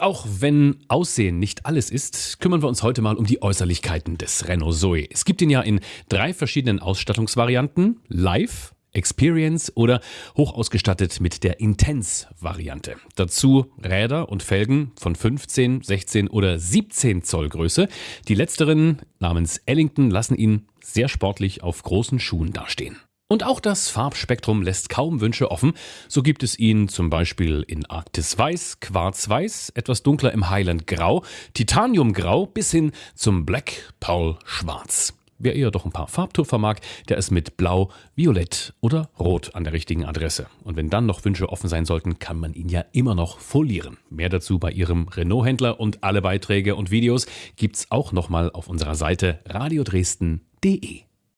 Auch wenn Aussehen nicht alles ist, kümmern wir uns heute mal um die Äußerlichkeiten des Renault Zoe. Es gibt ihn ja in drei verschiedenen Ausstattungsvarianten. Live, Experience oder hoch ausgestattet mit der Intense-Variante. Dazu Räder und Felgen von 15, 16 oder 17 Zoll Größe. Die letzteren namens Ellington lassen ihn sehr sportlich auf großen Schuhen dastehen. Und auch das Farbspektrum lässt kaum Wünsche offen. So gibt es ihn zum Beispiel in Arktis Weiß, Quarz Weiß, etwas dunkler im Highland Grau, Titanium Grau bis hin zum Black Pearl Schwarz. Wer eher doch ein paar Farbtupfer mag, der ist mit Blau, Violett oder Rot an der richtigen Adresse. Und wenn dann noch Wünsche offen sein sollten, kann man ihn ja immer noch folieren. Mehr dazu bei Ihrem Renault-Händler und alle Beiträge und Videos gibt's auch nochmal auf unserer Seite radiodresden.de.